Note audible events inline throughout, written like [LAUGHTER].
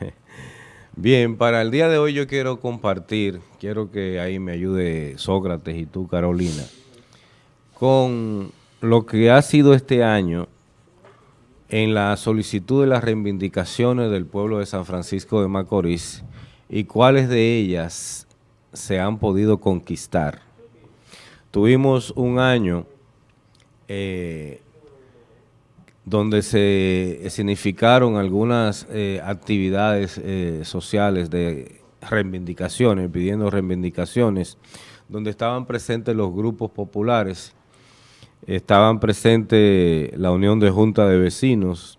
[LAUGHS] Bien, para el día de hoy yo quiero compartir, quiero que ahí me ayude Sócrates y tú, Carolina, con lo que ha sido este año en la solicitud de las reivindicaciones del pueblo de San Francisco de Macorís y cuáles de ellas se han podido conquistar. Tuvimos un año eh, donde se significaron algunas eh, actividades eh, sociales de reivindicaciones, pidiendo reivindicaciones, donde estaban presentes los grupos populares, estaban presentes la Unión de Junta de Vecinos,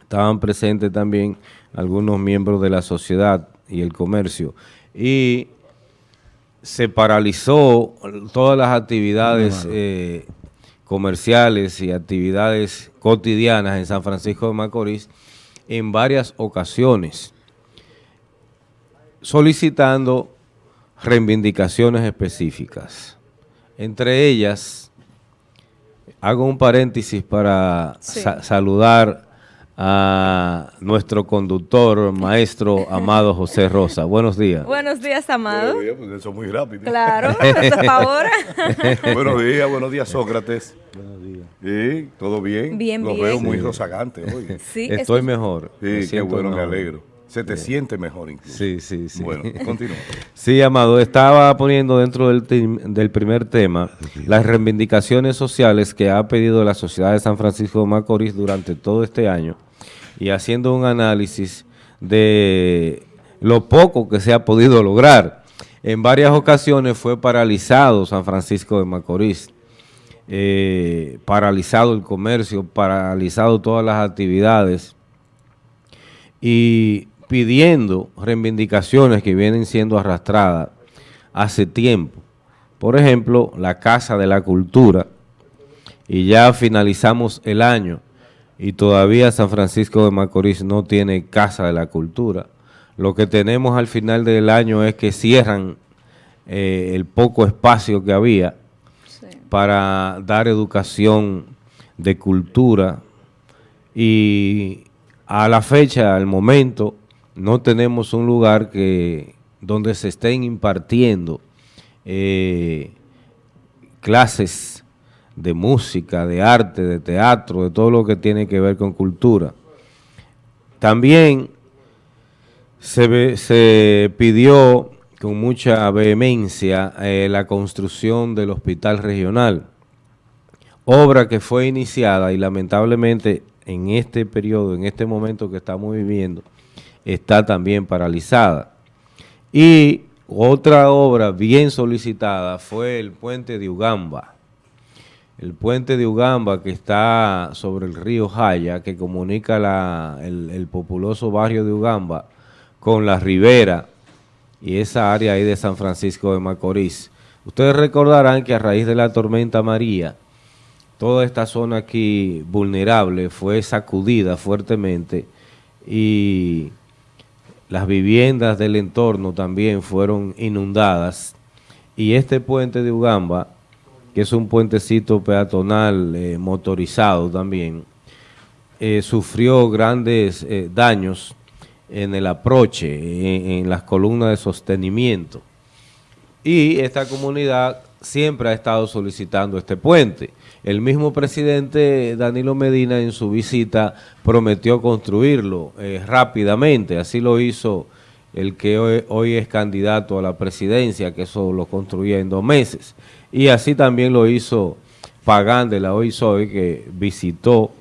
estaban presentes también algunos miembros de la sociedad y el comercio, y se paralizó todas las actividades comerciales y actividades cotidianas en San Francisco de Macorís en varias ocasiones, solicitando reivindicaciones específicas. Entre ellas, hago un paréntesis para saludar a nuestro conductor, maestro Amado José Rosa. Buenos días. Buenos días, Amado. Buenos días, porque eso es muy rápido. Claro, [LAUGHS] por ahora. buenos días, buenos días, Sócrates. Buenos días. ¿Sí? ¿Todo bien? Bien, Los bien. veo muy rozagante hoy. [LAUGHS] Sí, Estoy mejor. Sí, qué bueno, me alegro. Se te siente mejor incluso. Sí, sí, sí. Bueno, [LAUGHS] continúa. Sí, Amado, estaba poniendo dentro del, del primer tema las reivindicaciones sociales que ha pedido la sociedad de San Francisco de Macorís durante todo este año y haciendo un análisis de lo poco que se ha podido lograr. En varias ocasiones fue paralizado San Francisco de Macorís, eh, paralizado el comercio, paralizado todas las actividades y pidiendo reivindicaciones que vienen siendo arrastradas hace tiempo. Por ejemplo, la Casa de la Cultura, y ya finalizamos el año y todavía San Francisco de Macorís no tiene Casa de la Cultura. Lo que tenemos al final del año es que cierran eh, el poco espacio que había sí. para dar educación de cultura y a la fecha, al momento, no tenemos un lugar que donde se estén impartiendo eh, clases de música, de arte, de teatro, de todo lo que tiene que ver con cultura. También se, pidió con mucha vehemencia eh, la construcción del hospital regional, obra que fue iniciada y lamentablemente en este periodo, en este momento que estamos viviendo, está también paralizada. Y otra obra bien solicitada fue el puente de Ugamba, el puente de Ugamba que está sobre el río Jaya, que comunica la, el, el, populoso barrio de Ugamba con la ribera y esa área ahí de San Francisco de Macorís. Ustedes recordarán que a raíz de la tormenta María, toda esta zona aquí vulnerable fue sacudida fuertemente y las viviendas del entorno también fueron inundadas y este puente de Ugamba que es un puentecito peatonal eh, motorizado también, eh, sufrió grandes eh, daños en el aproche, en, las columnas de sostenimiento. Y esta comunidad siempre ha estado solicitando este puente. El mismo presidente Danilo Medina en su visita prometió construirlo rápidamente, así lo hizo el que hoy, hoy es candidato a la presidencia, que eso lo construía en dos meses. Y así también lo hizo Pagán de la OISOE, que visitó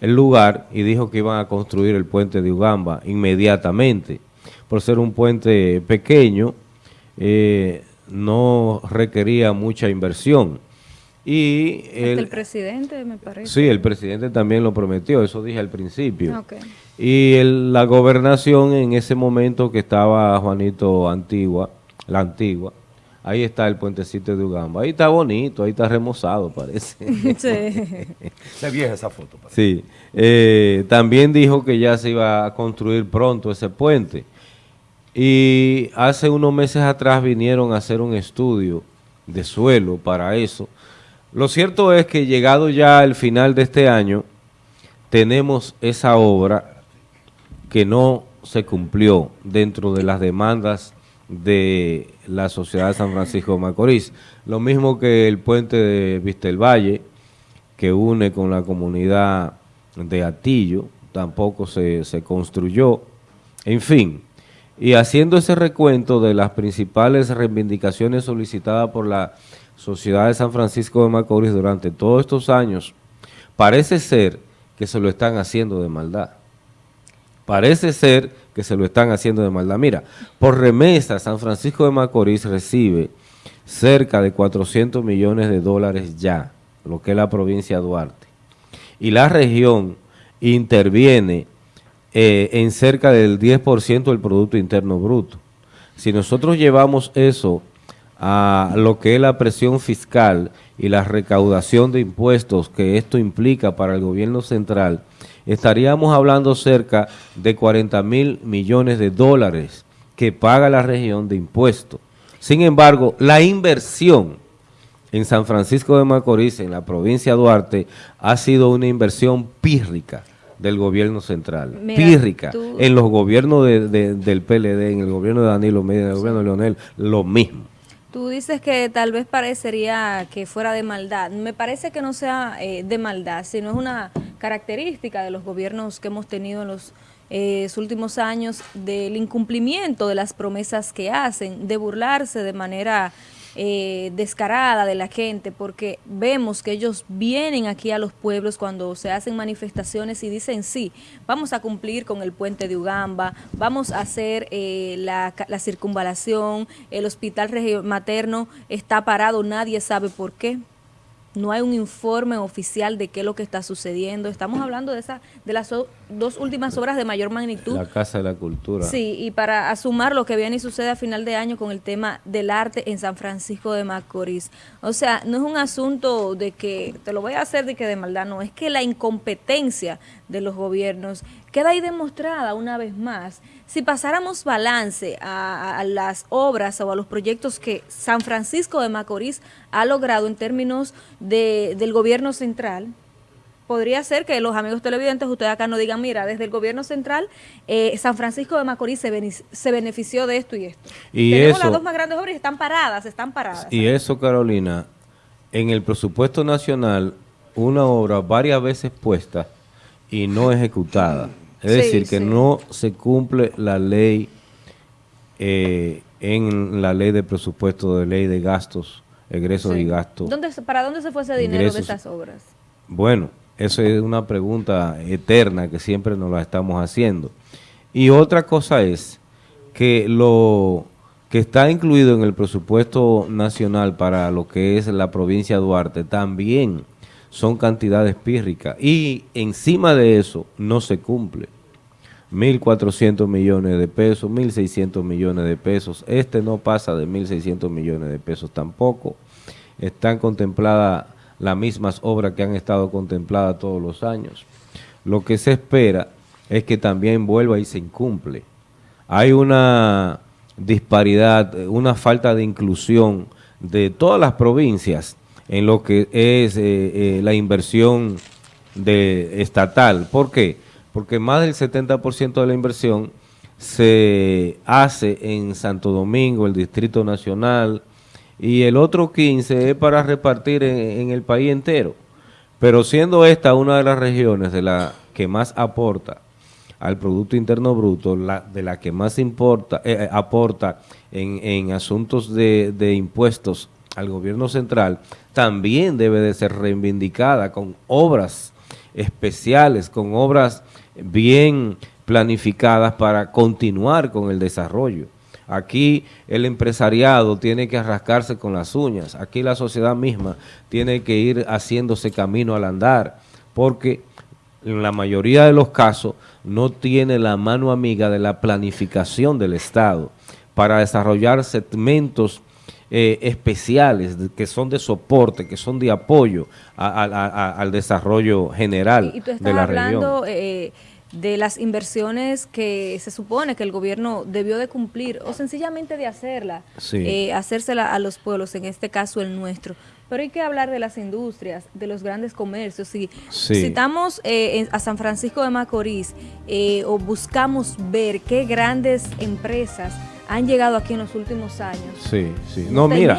el lugar y dijo que iban a construir el puente de Ugamba inmediatamente. Por ser un puente pequeño, eh, no requería mucha inversión. Y el, el, presidente, me parece. Sí, el presidente también lo prometió, eso dije al principio. Okay. Y el, la gobernación en ese momento que estaba Juanito Antigua, la Antigua, ahí está el puentecito de Ugamba. Ahí está bonito, ahí está remozado, parece. [LAUGHS] Sí. [LAUGHS] Se vieja esa foto. Parece. Sí. Eh, también dijo que ya se iba a construir pronto ese puente. Y hace unos meses atrás vinieron a hacer un estudio de suelo para eso. Lo cierto es que llegado ya al final de este año, tenemos esa obra que no se cumplió dentro de las demandas de la sociedad de San Francisco de Macorís. Lo mismo que el puente de Vistel Valle, que une con la comunidad de Atillo, tampoco se, se construyó. En fin, y haciendo ese recuento de las principales reivindicaciones solicitadas por la sociedad de San Francisco de Macorís durante todos estos años, parece ser que se lo están haciendo de maldad. Parece ser que se lo están haciendo de maldad. Mira, por remesa, San Francisco de Macorís recibe cerca de 400 millones de dólares ya, lo que es la provincia de Duarte. Y la región interviene eh, en cerca del 10% del Producto Interno Bruto. Si nosotros llevamos eso a lo que es la presión fiscal y la recaudación de impuestos que esto implica para el gobierno central, estaríamos hablando cerca de 40 mil millones de dólares que paga la región de impuestos. Sin embargo, la inversión en San Francisco de Macorís, en la provincia de Duarte, ha sido una inversión pírrica del gobierno central, pírrica, en los gobiernos del PLD, en el gobierno de Danilo Medina, en el gobierno de Leonel, lo mismo. Tú dices que tal vez parecería que fuera de maldad. Me parece que no sea eh, de maldad, sino es una característica de los gobiernos que hemos tenido en los eh, últimos años del incumplimiento de las promesas que hacen, de burlarse de manera eh, descarada de la gente, porque vemos que ellos vienen aquí a los pueblos cuando se hacen manifestaciones y dicen, sí, vamos a cumplir con el puente de Ugamba, vamos a hacer eh, la, la, circunvalación, el hospital materno está parado, nadie sabe por qué no hay un informe oficial de qué es lo que está sucediendo. Estamos hablando de esa, de las dos últimas obras de mayor magnitud. La Casa de la Cultura. Sí, y para asumar lo que viene y sucede a final de año con el tema del arte en San Francisco de Macorís. O sea, no es un asunto de que te lo voy a hacer de que de maldad, no, es que la incompetencia de los gobiernos queda ahí demostrada una vez más. Si pasáramos balance a, a, las obras o a los proyectos que San Francisco de Macorís ha logrado en términos de, del gobierno central, podría ser que los amigos televidentes, ustedes acá no digan, mira, desde el gobierno central, eh, San Francisco de Macorís se, se, benefició de esto y esto. Y Tenemos eso, las dos más grandes obras y están paradas, están paradas. Y eso, Carolina, en el presupuesto nacional, una obra varias veces puesta y no ejecutada. Es sí, decir, que sí. no se cumple la ley eh, en la ley de presupuesto, de ley de gastos, egresos Sí. y gastos. ¿Dónde, ¿Para dónde se fue ese dinero Ingresos. de esas obras? Bueno, eso es una pregunta eterna que siempre nos la estamos haciendo. Y otra cosa es que lo que está incluido en el presupuesto nacional para lo que es la provincia de Duarte también son cantidades pírricas y encima de eso no se cumple. 1.400 millones de pesos, 1.600 millones de pesos. Este no pasa de 1.600 millones de pesos tampoco. Están contempladas las mismas obras que han estado contempladas todos los años. Lo que se espera es que también vuelva y se incumple. Hay una disparidad, una falta de inclusión de todas las provincias en lo que es eh, eh, la inversión estatal. ¿Por qué? Porque más del 70% de la inversión se hace en Santo Domingo, el Distrito Nacional, y el otro 15 es para repartir en, el país entero. Pero siendo esta una de las regiones de la que más aporta al Producto Interno Bruto, la, de la que más importa, eh, aporta en, en asuntos de, de impuestos al gobierno central, también debe de ser reivindicada con obras especiales, con obras bien planificadas para continuar con el desarrollo. Aquí el empresariado tiene que arrascarse con las uñas, aquí la sociedad misma tiene que ir haciéndose camino al andar, porque en la mayoría de los casos no tiene la mano amiga de la planificación del Estado para desarrollar segmentos eh, especiales que son de soporte, que son de apoyo a- a- a- al desarrollo general Y, y tú estás de la región. hablando eh, de las inversiones que se supone que el gobierno debió de cumplir o sencillamente de hacerla, Sí. eh, hacérsela a los pueblos, en este caso el nuestro. Pero hay que hablar de las industrias, de los grandes comercios. Si Sí. citamos eh, a San Francisco de Macorís eh, o buscamos ver qué grandes empresas han llegado aquí en los últimos años. Sí, sí. No mira,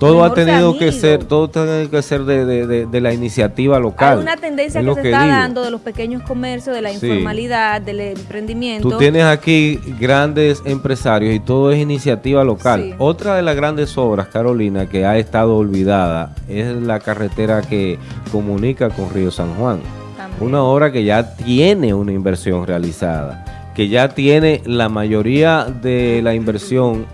todo ha tenido que ser, todo tiene que ser de, de- de- de la iniciativa local. Hay una tendencia que se está digo. dando de los pequeños comercios, de la Sí. informalidad, del emprendimiento. Tú tienes aquí grandes empresarios y todo es iniciativa local. Sí. Otra de las grandes obras, Carolina, que ha estado olvidada es la carretera que comunica con Río San Juan. También. Una obra que ya tiene una inversión realizada, que ya tiene la mayoría de la inversión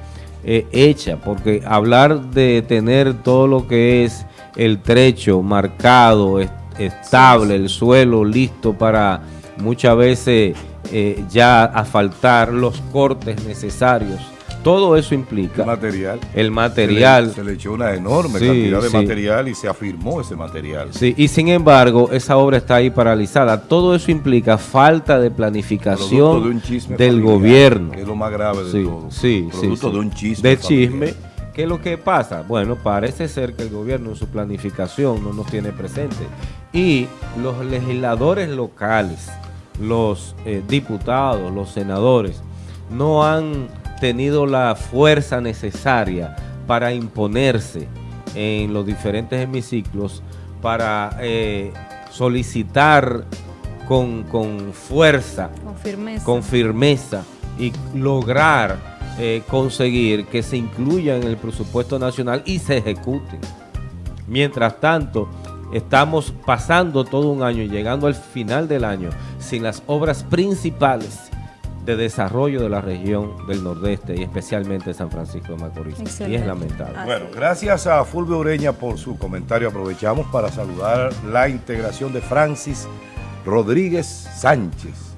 eh, hecha, porque hablar de tener todo lo que es el trecho marcado, est- estable, el suelo listo para muchas veces eh, ya asfaltar los cortes necesarios, todo eso implica El material. el material. Se le, se le echó una enorme Sí, cantidad de sí. material y se afirmó ese material. Sí, y sin embargo, esa obra está ahí paralizada. Todo eso implica falta de planificación de un chisme del familiar, gobierno. Que es lo más grave de Sí, todo. sí, sí, Producto de un chisme. De familiar. chisme. ¿Qué es lo que pasa? Bueno, parece ser que el gobierno en su planificación no nos tiene presente. Y los legisladores locales, los eh, diputados, los senadores, no han tenido la fuerza necesaria para imponerse en los diferentes hemiciclos, para eh, solicitar con, con fuerza Con firmeza. con firmeza y lograr eh, conseguir que se incluya en el presupuesto nacional y se ejecuten. Mientras tanto, estamos pasando todo un año y llegando al final del año sin las obras principales de desarrollo de la región del Nordeste y especialmente de San Francisco de Macorís. Y es lamentable. Bueno, gracias a Fulvio Ureña por su comentario. Aprovechamos para saludar la integración de Francis Rodríguez Sánchez.